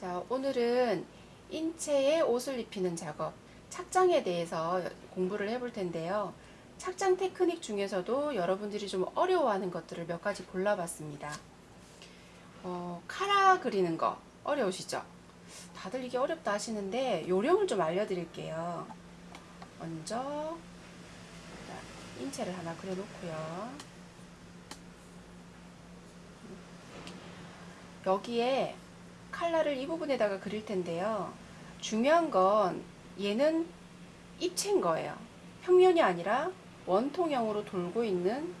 자, 오늘은 인체에 옷을 입히는 작업, 착장에 대해서 공부를 해볼 텐데요. 착장 테크닉 중에서도 여러분들이 좀 어려워하는 것들을 몇 가지 골라봤습니다. 어, 카라 그리는 거 어려우시죠? 다들 이게 어렵다 하시는데 요령을 좀 알려드릴게요. 먼저 자, 인체를 하나 그려놓고요. 여기에 칼라를 이 부분에다가 그릴 텐데요. 중요한 건 얘는 입체인 거예요. 평면이 아니라 원통형으로 돌고 있는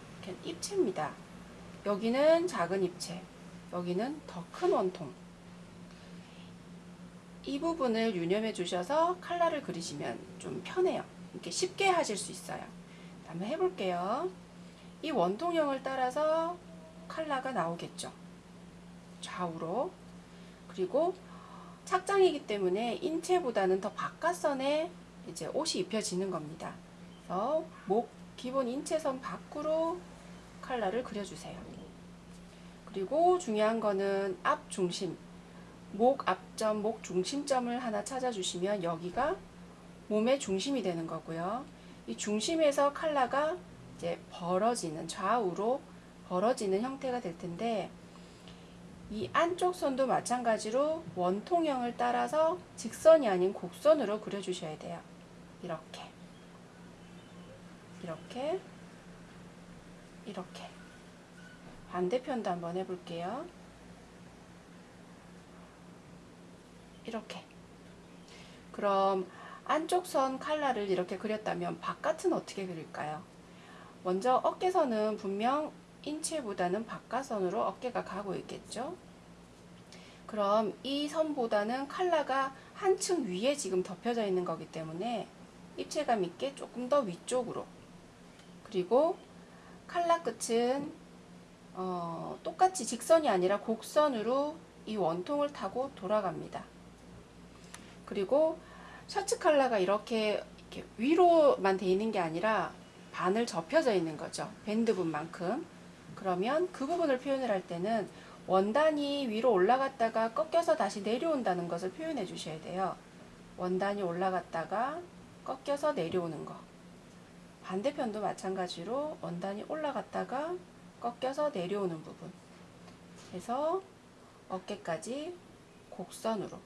입체입니다. 여기는 작은 입체, 여기는 더 큰 원통. 이 부분을 유념해 주셔서 칼라를 그리시면 좀 편해요. 이렇게 쉽게 하실 수 있어요. 한번 해볼게요. 이 원통형을 따라서 칼라가 나오겠죠. 좌우로. 그리고 착장이기 때문에 인체보다는 더 바깥선에 이제 옷이 입혀지는 겁니다. 그래서 목 기본 인체선 밖으로 칼라를 그려주세요. 그리고 중요한 거는 앞 중심, 목 앞점, 목 중심점을 하나 찾아주시면 여기가 몸의 중심이 되는 거고요. 이 중심에서 칼라가 이제 벌어지는 좌우로 벌어지는 형태가 될 텐데 이 안쪽 선도 마찬가지로 원통형을 따라서 직선이 아닌 곡선으로 그려주셔야 돼요. 이렇게 이렇게 이렇게 반대편도 한번 해볼게요. 이렇게 그럼 안쪽 선 칼라를 이렇게 그렸다면 바깥은 어떻게 그릴까요? 먼저 어깨선은 분명 인체보다는 바깥선으로 어깨가 가고 있겠죠. 그럼 이 선보다는 칼라가 한층 위에 지금 덮여져 있는 거기 때문에 입체감 있게 조금 더 위쪽으로 그리고 칼라 끝은 어, 똑같이 직선이 아니라 곡선으로 이 원통을 타고 돌아갑니다. 그리고 셔츠 칼라가 이렇게, 이렇게 위로만 돼 있는 게 아니라 반을 접혀져 있는 거죠. 밴드 분만큼. 그러면 그 부분을 표현을 할 때는 원단이 위로 올라갔다가 꺾여서 다시 내려온다는 것을 표현해 주셔야 돼요. 원단이 올라갔다가 꺾여서 내려오는 거. 반대편도 마찬가지로 원단이 올라갔다가 꺾여서 내려오는 부분. 그래서 어깨까지 곡선으로.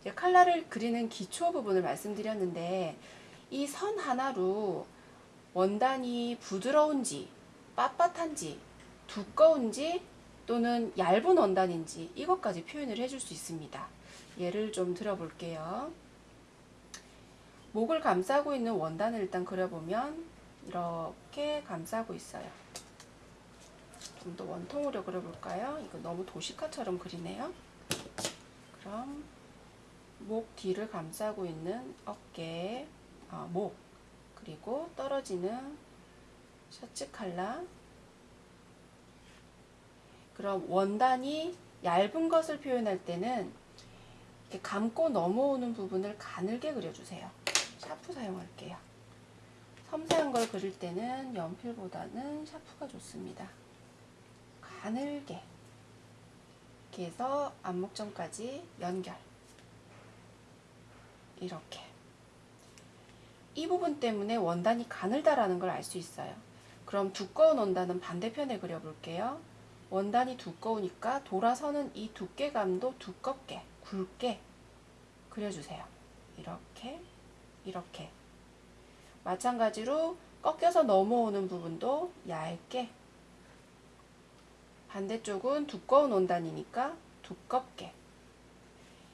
이제 칼라를 그리는 기초 부분을 말씀드렸는데 이 선 하나로 원단이 부드러운지 빳빳한지 두꺼운지 또는 얇은 원단인지 이것까지 표현을 해줄 수 있습니다. 예를 좀 들어볼게요. 목을 감싸고 있는 원단을 일단 그려보면 이렇게 감싸고 있어요. 좀 더 원통으로 그려볼까요? 이거 너무 도시화처럼 그리네요. 그럼 목 뒤를 감싸고 있는 어깨, 아, 목, 그리고 떨어지는 셔츠 칼라 그럼 원단이 얇은 것을 표현할 때는 이렇게 감고 넘어오는 부분을 가늘게 그려주세요. 샤프 사용할게요. 섬세한 걸 그릴 때는 연필보다는 샤프가 좋습니다. 가늘게 이렇게 해서 안목점까지 연결 이렇게 이 부분 때문에 원단이 가늘다라는 걸 알 수 있어요. 그럼 두꺼운 원단은 반대편에 그려볼게요. 원단이 두꺼우니까 돌아서는 이 두께감도 두껍게 굵게 그려주세요. 이렇게 이렇게 마찬가지로 꺾여서 넘어오는 부분도 얇게 반대쪽은 두꺼운 원단이니까 두껍게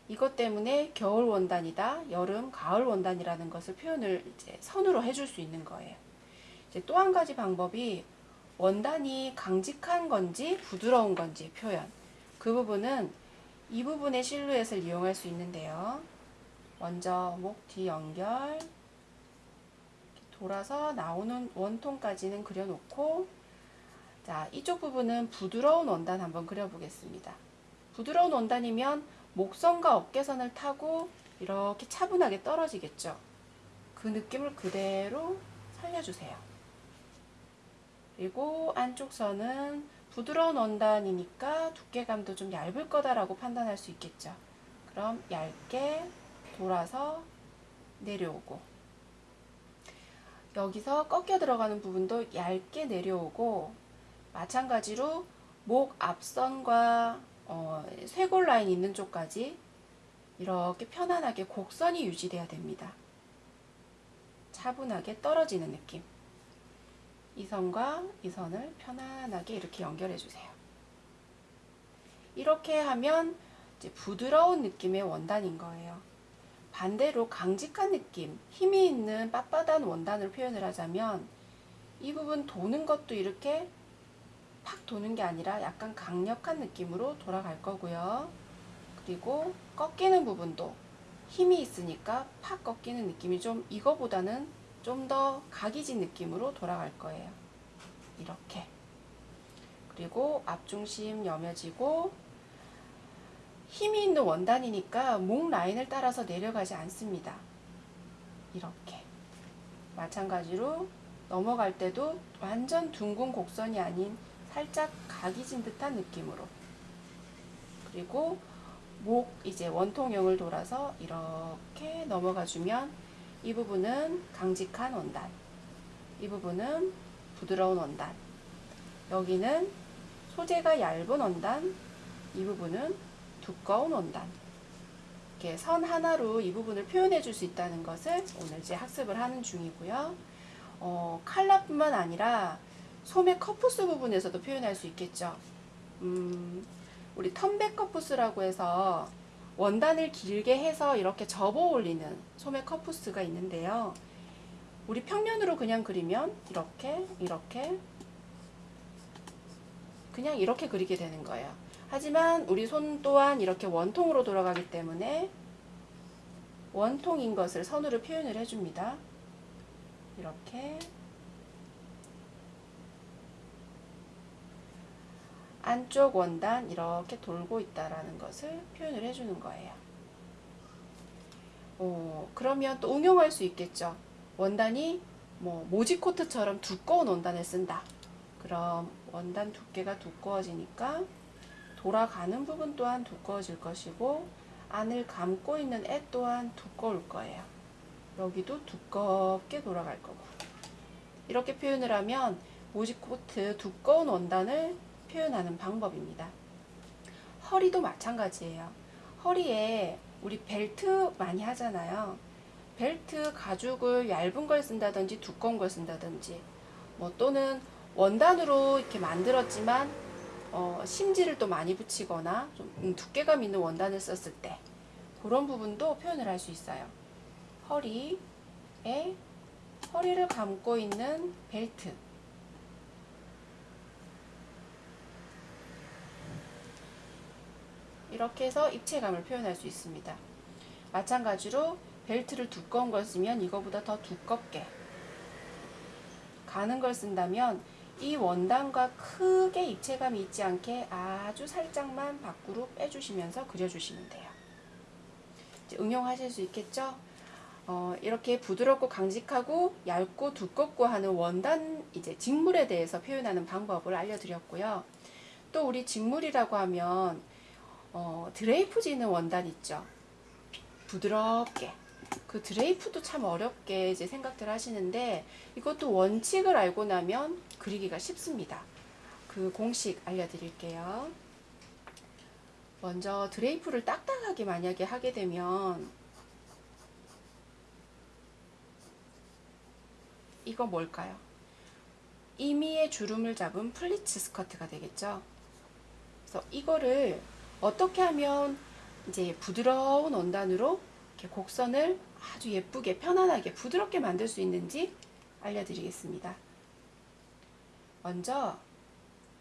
이것 때문에 겨울 원단이다, 여름, 가을 원단이라는 것을 표현을 이제 선으로 해줄 수 있는 거예요. 또 한 가지 방법이 원단이 강직한 건지 부드러운 건지 표현. 그 부분은 이 부분의 실루엣을 이용할 수 있는데요. 먼저 목 뒤 연결 돌아서 나오는 원통까지는 그려놓고 자 이쪽 부분은 부드러운 원단 한번 그려보겠습니다. 부드러운 원단이면 목선과 어깨선을 타고 이렇게 차분하게 떨어지겠죠. 그 느낌을 그대로 살려주세요. 그리고 안쪽 선은 부드러운 원단이니까 두께감도 좀 얇을 거다라고 판단할 수 있겠죠. 그럼 얇게 돌아서 내려오고 여기서 꺾여 들어가는 부분도 얇게 내려오고 마찬가지로 목 앞선과 어, 쇄골 라인 있는 쪽까지 이렇게 편안하게 곡선이 유지돼야 됩니다. 차분하게 떨어지는 느낌. 이 선과 이 선을 편안하게 이렇게 연결해 주세요. 이렇게 하면 이제 부드러운 느낌의 원단인 거예요. 반대로 강직한 느낌, 힘이 있는 빳빳한 원단을 표현을 하자면 이 부분 도는 것도 이렇게 팍 도는 게 아니라 약간 강력한 느낌으로 돌아갈 거고요. 그리고 꺾이는 부분도 힘이 있으니까 팍 꺾이는 느낌이 좀 이거보다는 좀 더 각이진 느낌으로 돌아갈 거예요. 이렇게. 그리고 앞중심 여며지고 힘이 있는 원단이니까 목 라인을 따라서 내려가지 않습니다. 이렇게. 마찬가지로 넘어갈 때도 완전 둥근 곡선이 아닌 살짝 각이 진 듯한 느낌으로. 그리고 목 이제 원통형을 돌아서 이렇게 넘어가 주면 이 부분은 강직한 원단, 이 부분은 부드러운 원단, 여기는 소재가 얇은 원단, 이 부분은 두꺼운 원단. 이렇게 선 하나로 이 부분을 표현해 줄 수 있다는 것을 오늘 이제 학습을 하는 중이고요. 어, 칼라뿐만 아니라 소매 커프스 부분에서도 표현할 수 있겠죠. 음, 우리 turn-back 커프스라고 해서 원단을 길게 해서 이렇게 접어 올리는 소매 커프스가 있는데요. 우리 평면으로 그냥 그리면 이렇게 이렇게 그냥 이렇게 그리게 되는 거예요. 하지만 우리 손 또한 이렇게 원통으로 돌아가기 때문에 원통인 것을 선으로 표현을 해줍니다. 이렇게 안쪽 원단 이렇게 돌고 있다라는 것을 표현을 해주는 거예요. 어, 그러면 또 응용할 수 있겠죠. 원단이 뭐 모지코트처럼 두꺼운 원단을 쓴다. 그럼 원단 두께가 두꺼워지니까 돌아가는 부분 또한 두꺼워질 것이고 안을 감고 있는 애 또한 두꺼울 거예요. 여기도 두껍게 돌아갈 거고 이렇게 표현을 하면 모지코트 두꺼운 원단을 표현하는 방법입니다. 허리도 마찬가지예요. 허리에 우리 벨트 많이 하잖아요. 벨트 가죽을 얇은 걸 쓴다든지 두꺼운 걸 쓴다든지 뭐 또는 원단으로 이렇게 만들었지만 어, 심지를 또 많이 붙이거나 좀 음, 두께감 있는 원단을 썼을 때 그런 부분도 표현을 할 수 있어요. 허리에 허리를 감고 있는 벨트 이렇게 해서 입체감을 표현할 수 있습니다. 마찬가지로 벨트를 두꺼운 걸 쓰면 이거보다 더 두껍게 가는 걸 쓴다면 이 원단과 크게 입체감이 있지 않게 아주 살짝만 밖으로 빼주시면서 그려주시면 돼요. 응용하실 수 있겠죠? 어, 이렇게 부드럽고 강직하고 얇고 두껍고 하는 원단 이제 직물에 대해서 표현하는 방법을 알려드렸고요. 또 우리 직물이라고 하면 어, 드레이프 지는 원단 있죠. 부드럽게. 그 드레이프도 참 어렵게 이제 생각들 하시는데 이것도 원칙을 알고 나면 그리기가 쉽습니다. 그 공식 알려드릴게요. 먼저 드레이프를 딱딱하게 만약에 하게 되면 이거 뭘까요? 임의의 주름을 잡은 플리츠 스커트가 되겠죠. 그래서 이거를 어떻게 하면 이제 부드러운 원단으로 이렇게 곡선을 아주 예쁘게 편안하게 부드럽게 만들 수 있는지 알려드리겠습니다. 먼저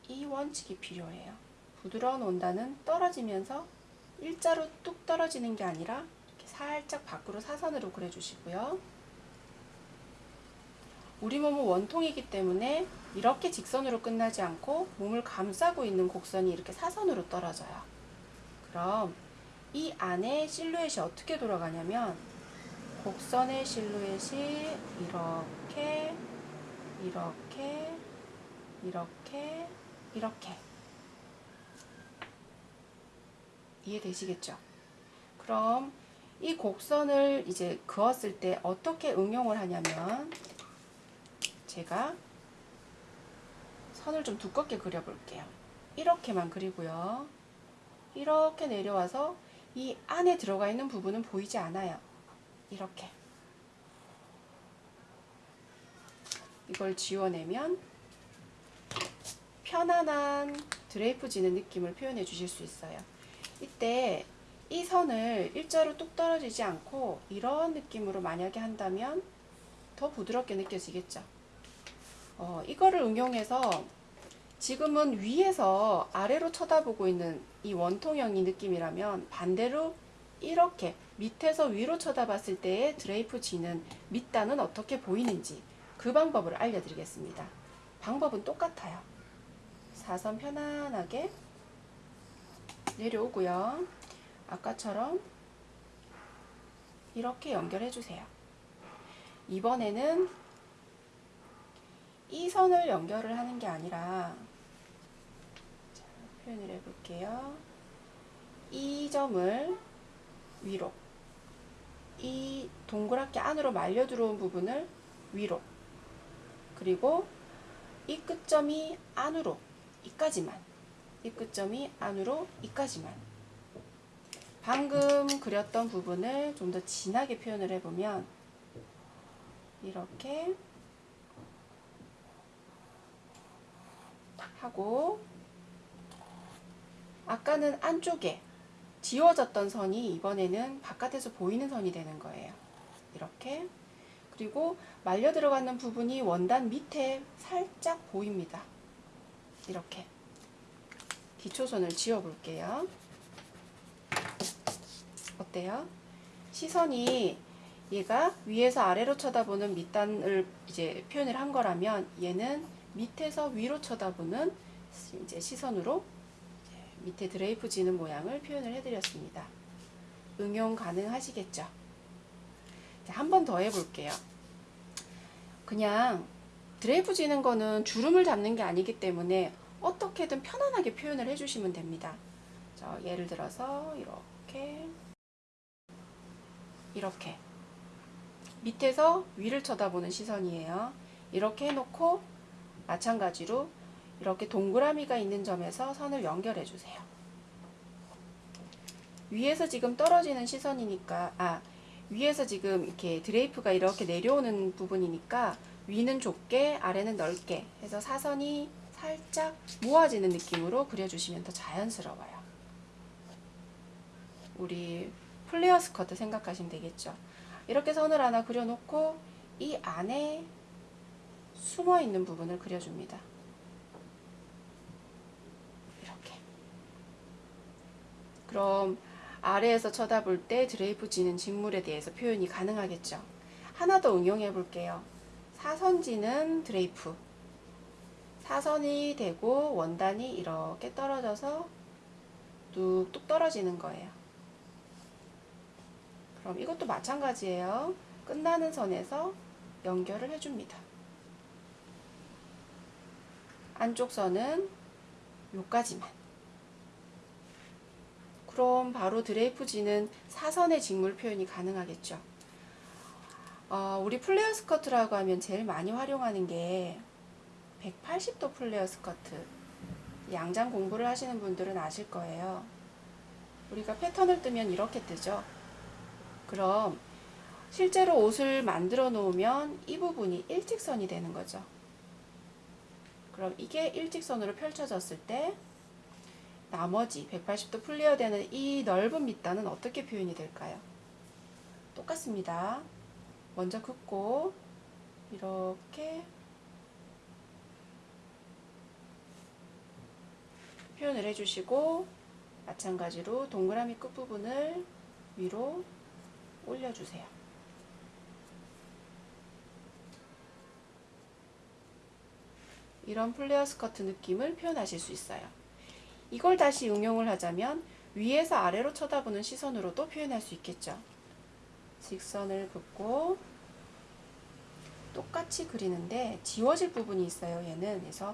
이 원칙이 필요해요. 부드러운 원단은 떨어지면서 일자로 뚝 떨어지는 게 아니라 이렇게 살짝 밖으로 사선으로 그려주시고요. 우리 몸은 원통이기 때문에 이렇게 직선으로 끝나지 않고 몸을 감싸고 있는 곡선이 이렇게 사선으로 떨어져요. 그럼 이 안에 실루엣이 어떻게 돌아가냐면 곡선의 실루엣이 이렇게 이렇게 이렇게 이렇게 이해되시겠죠? 그럼 이 곡선을 이제 그었을 때 어떻게 응용을 하냐면 제가 선을 좀 두껍게 그려볼게요. 이렇게만 그리고요. 이렇게 내려와서 이 안에 들어가 있는 부분은 보이지 않아요. 이렇게. 이걸 지워내면 편안한 드레이프 지는 느낌을 표현해 주실 수 있어요. 이때 이 선을 일자로 뚝 떨어지지 않고 이런 느낌으로 만약에 한다면 더 부드럽게 느껴지겠죠. 어, 이거를 응용해서 지금은 위에서 아래로 쳐다보고 있는 이 원통형이 느낌이라면 반대로 이렇게 밑에서 위로 쳐다봤을 때의 드레이프 지는 밑단은 어떻게 보이는지 그 방법을 알려드리겠습니다. 방법은 똑같아요. 사선 편안하게 내려오고요. 아까처럼 이렇게 연결해 주세요. 이번에는 이 선을 연결을 하는 게 아니라 자, 표현을 해볼게요. 이 점을 위로 이 동그랗게 안으로 말려 들어온 부분을 위로 그리고 이 끝점이 안으로 이까지만 이 끝점이 안으로 이까지만 방금 그렸던 부분을 좀 더 진하게 표현을 해보면 이렇게 하고 아까는 안쪽에 지워졌던 선이 이번에는 바깥에서 보이는 선이 되는 거예요. 이렇게 그리고 말려 들어가는 부분이 원단 밑에 살짝 보입니다. 이렇게 기초선을 지워 볼게요. 어때요? 시선이 얘가 위에서 아래로 쳐다보는 밑단을 이제 표현을 한 거라면 얘는 밑에서 위로 쳐다보는 이제 시선으로 밑에 드레이프 지는 모양을 표현을 해드렸습니다. 응용 가능하시겠죠? 한 번 더 해볼게요. 그냥 드레이프 지는 거는 주름을 잡는 게 아니기 때문에 어떻게든 편안하게 표현을 해주시면 됩니다. 자, 예를 들어서 이렇게 이렇게 밑에서 위를 쳐다보는 시선이에요. 이렇게 해놓고 마찬가지로 이렇게 동그라미가 있는 점에서 선을 연결해 주세요. 위에서 지금 떨어지는 시선이니까 아 위에서 지금 이렇게 드레이프가 이렇게 내려오는 부분이니까 위는 좁게 아래는 넓게 해서 사선이 살짝 모아지는 느낌으로 그려주시면 더 자연스러워요. 우리 플레어 스커트 생각하시면 되겠죠. 이렇게 선을 하나 그려놓고 이 안에 숨어 있는 부분을 그려줍니다. 이렇게. 그럼 아래에서 쳐다볼 때 드레이프 지는 직물에 대해서 표현이 가능하겠죠. 하나 더 응용해 볼게요. 사선지는 드레이프. 사선이 되고 원단이 이렇게 떨어져서 뚝뚝 떨어지는 거예요. 그럼 이것도 마찬가지예요. 끝나는 선에서 연결을 해줍니다. 안쪽 선은 요까지만. 그럼 바로 드레이프 지는 사선의 직물 표현이 가능하겠죠. 어, 우리 플레어 스커트라고 하면 제일 많이 활용하는 게 180도 플레어 스커트. 양장 공부를 하시는 분들은 아실 거예요. 우리가 패턴을 뜨면 이렇게 뜨죠. 그럼 실제로 옷을 만들어 놓으면 이 부분이 일직선이 되는 거죠. 그럼 이게 일직선으로 펼쳐졌을 때 나머지 180도 플레어 되는 이 넓은 밑단은 어떻게 표현이 될까요? 똑같습니다. 먼저 긋고 이렇게 표현을 해주시고 마찬가지로 동그라미 끝부분을 위로 올려주세요. 이런 플레어 스커트 느낌을 표현하실 수 있어요. 이걸 다시 응용을 하자면 위에서 아래로 쳐다보는 시선으로도 표현할 수 있겠죠. 직선을 긋고 똑같이 그리는데 지워질 부분이 있어요. 얘는 그래서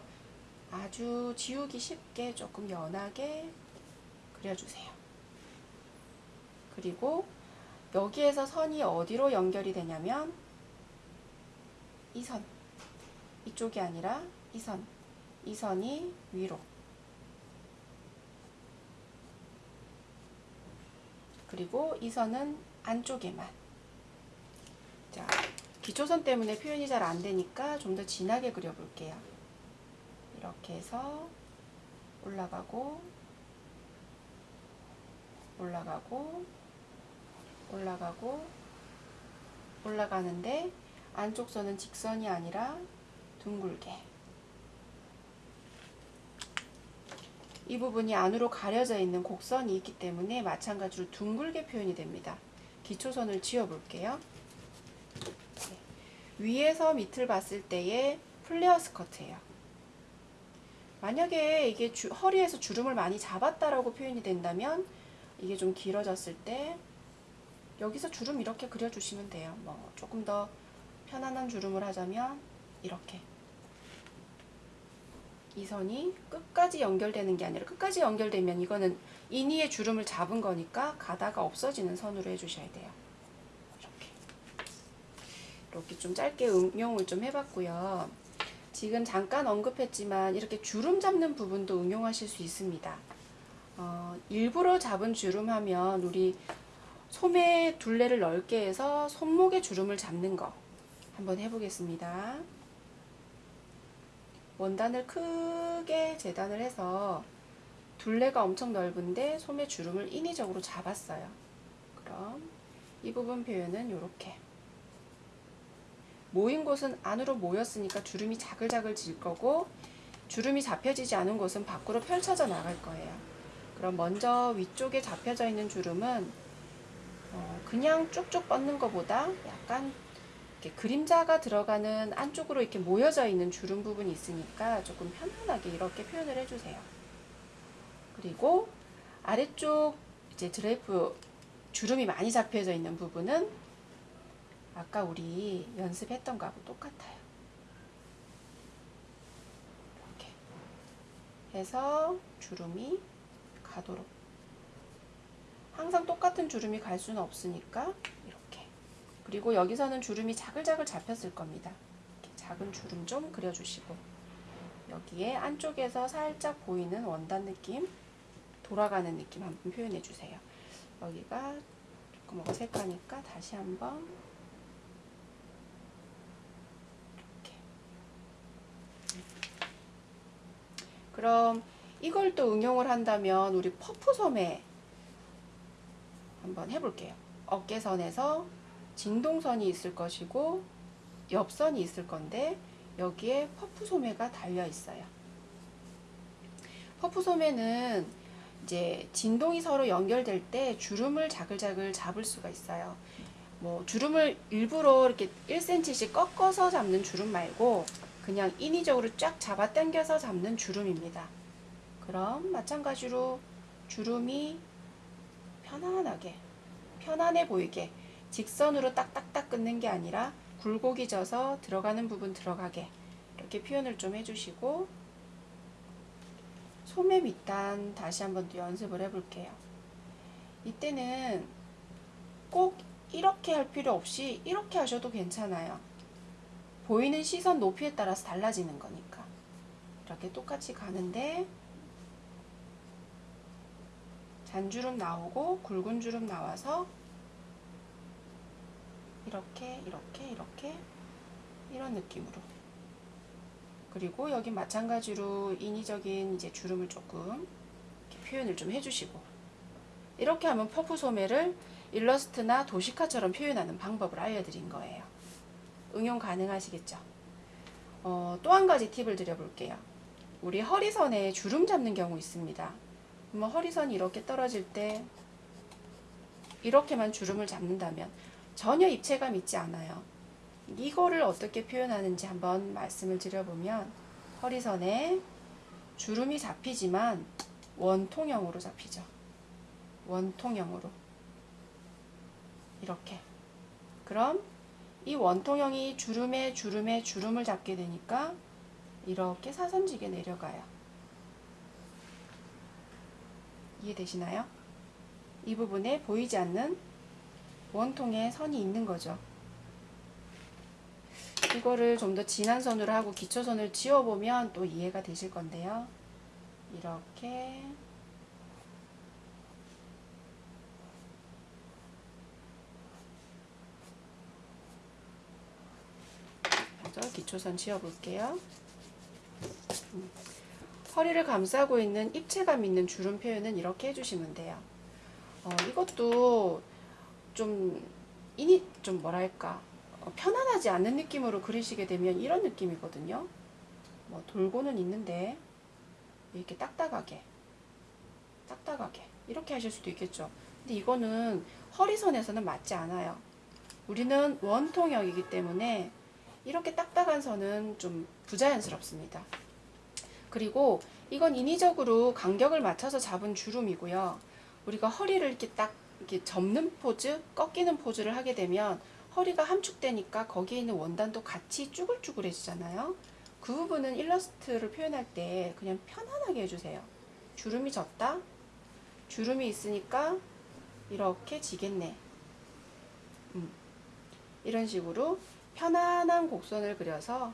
아주 지우기 쉽게 조금 연하게 그려주세요. 그리고 여기에서 선이 어디로 연결이 되냐면 이 선, 이쪽이 아니라 이 선, 이 선이 위로 그리고 이 선은 안쪽에만 자, 기초선 때문에 표현이 잘 안 되니까 좀 더 진하게 그려볼게요. 이렇게 해서 올라가고 올라가고 올라가고 올라가는데 안쪽 선은 직선이 아니라 둥글게 이 부분이 안으로 가려져 있는 곡선이 있기 때문에 마찬가지로 둥글게 표현이 됩니다. 기초선을 지어볼게요. 네. 위에서 밑을 봤을 때의 플레어 스커트예요. 만약에 이게 주, 허리에서 주름을 많이 잡았다라고 표현이 된다면 이게 좀 길어졌을 때 여기서 주름 이렇게 그려주시면 돼요. 뭐 조금 더 편안한 주름을 하자면 이렇게 이 선이 끝까지 연결되는 게 아니라 끝까지 연결되면 이거는 인위의 주름을 잡은 거니까 가다가 없어지는 선으로 해주셔야 돼요. 이렇게 이렇게 좀 짧게 응용을 좀 해봤고요. 지금 잠깐 언급했지만 이렇게 주름 잡는 부분도 응용하실 수 있습니다. 어, 일부러 잡은 주름 하면 우리 소매 둘레를 넓게 해서 손목에 주름을 잡는 거 한번 해보겠습니다. 원단을 크게 재단을 해서 둘레가 엄청 넓은데 소매 주름을 인위적으로 잡았어요. 그럼 이 부분 표현은 이렇게 모인 곳은 안으로 모였으니까 주름이 자글자글 질 거고 주름이 잡혀지지 않은 곳은 밖으로 펼쳐져 나갈 거예요. 그럼 먼저 위쪽에 잡혀져 있는 주름은 어, 그냥 쭉쭉 뻗는 것보다 약간 이렇게 그림자가 들어가는 안쪽으로 이렇게 모여져 있는 주름 부분이 있으니까 조금 편안하게 이렇게 표현을 해주세요. 그리고 아래쪽 이제 드레이프 주름이 많이 잡혀져 있는 부분은 아까 우리 연습했던 거하고 똑같아요. 이렇게 해서 주름이 가도록 항상 똑같은 주름이 갈 수는 없으니까 이렇게 그리고 여기서는 주름이 자글자글 잡혔을 겁니다. 작은 주름 좀 그려주시고 여기에 안쪽에서 살짝 보이는 원단 느낌 돌아가는 느낌 한번 표현해 주세요. 여기가 조금 어색하니까 다시 한번 이렇게 그럼 이걸 또 응용을 한다면 우리 퍼프 소매 한번 해볼게요. 어깨선에서 진동선이 있을 것이고 옆선이 있을 건데 여기에 퍼프 소매가 달려 있어요. 퍼프 소매는 이제 진동이 서로 연결될 때 주름을 자글자글 잡을 수가 있어요. 뭐 주름을 일부러 이렇게 1cm씩 꺾어서 잡는 주름 말고 그냥 인위적으로 쫙 잡아 당겨서 잡는 주름입니다. 그럼 마찬가지로 주름이 편안하게 편안해 보이게 직선으로 딱딱딱 끊는 게 아니라 굴곡이 져서 들어가는 부분 들어가게 이렇게 표현을 좀 해주시고 소매 밑단 다시 한번 또 연습을 해볼게요. 이때는 꼭 이렇게 할 필요 없이 이렇게 하셔도 괜찮아요. 보이는 시선 높이에 따라서 달라지는 거니까 이렇게 똑같이 가는데 잔주름 나오고 굵은 주름 나와서 이렇게 이렇게 이렇게 이런 느낌으로 그리고 여기 마찬가지로 인위적인 이제 주름을 조금 표현을 좀 해주시고 이렇게 하면 퍼프 소매를 일러스트나 도시카처럼 표현하는 방법을 알려드린 거예요. 응용 가능하시겠죠? 어, 또 한 가지 팁을 드려볼게요. 우리 허리선에 주름 잡는 경우 있습니다. 그러면 허리선이 이렇게 떨어질 때 이렇게만 주름을 잡는다면 전혀 입체감 있지 않아요. 이거를 어떻게 표현하는지 한번 말씀을 드려보면 허리선에 주름이 잡히지만 원통형으로 잡히죠. 원통형으로 이렇게 그럼 이 원통형이 주름에 주름에 주름을 잡게 되니까 이렇게 사선지게 내려가요. 이해되시나요? 이 부분에 보이지 않는 원통의 선이 있는 거죠. 이거를 좀 더 진한 선으로 하고 기초선을 지워보면 또 이해가 되실 건데요. 이렇게 기초선 지워볼게요. 음. 허리를 감싸고 있는 입체감 있는 주름 표현은 이렇게 해주시면 돼요. 어, 이것도 좀 이니 좀 뭐랄까 어, 편안하지 않는 느낌으로 그리시게 되면 이런 느낌이거든요. 뭐 돌고는 있는데 이렇게 딱딱하게 딱딱하게 이렇게 하실 수도 있겠죠. 근데 이거는 허리선에서는 맞지 않아요. 우리는 원통형이기 때문에 이렇게 딱딱한 선은 좀 부자연스럽습니다. 그리고 이건 인위적으로 간격을 맞춰서 잡은 주름이고요. 우리가 허리를 이렇게 딱 이렇게 접는 포즈, 꺾이는 포즈를 하게 되면 허리가 함축되니까 거기에 있는 원단도 같이 쭈글쭈글해지잖아요. 그 부분은 일러스트를 표현할 때 그냥 편안하게 해주세요. 주름이 졌다? 주름이 있으니까 이렇게 지겠네. 음. 이런 식으로 편안한 곡선을 그려서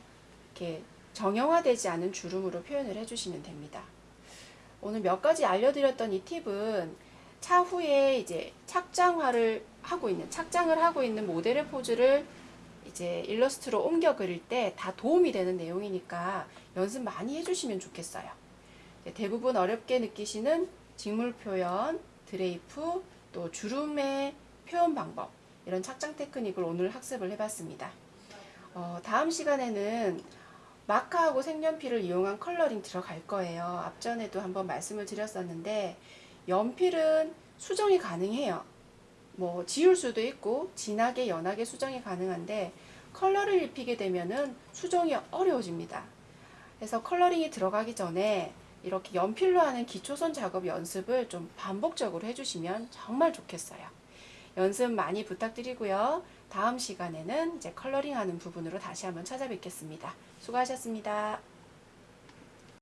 이렇게 정형화되지 않은 주름으로 표현을 해주시면 됩니다. 오늘 몇 가지 알려드렸던 이 팁은 차후에 이제 착장화를 하고 있는 착장을 하고 있는 모델의 포즈를 이제 일러스트로 옮겨 그릴 때 다 도움이 되는 내용이니까 연습 많이 해주시면 좋겠어요. 대부분 어렵게 느끼시는 직물 표현, 드레이프, 또 주름의 표현 방법 이런 착장 테크닉을 오늘 학습을 해봤습니다. 어, 다음 시간에는 마카하고 색연필을 이용한 coloring 들어갈 거예요. 앞전에도 한번 말씀을 드렸었는데 연필은 수정이 가능해요. 뭐 지울 수도 있고 진하게 연하게 수정이 가능한데 컬러를 입히게 되면은 수정이 어려워집니다. 그래서 coloring이 들어가기 전에 이렇게 연필로 하는 기초선 작업 연습을 좀 반복적으로 해주시면 정말 좋겠어요. 연습 많이 부탁드리고요. 다음 시간에는 이제 컬러링 하는 부분으로 다시 한번 찾아뵙겠습니다. 수고하셨습니다.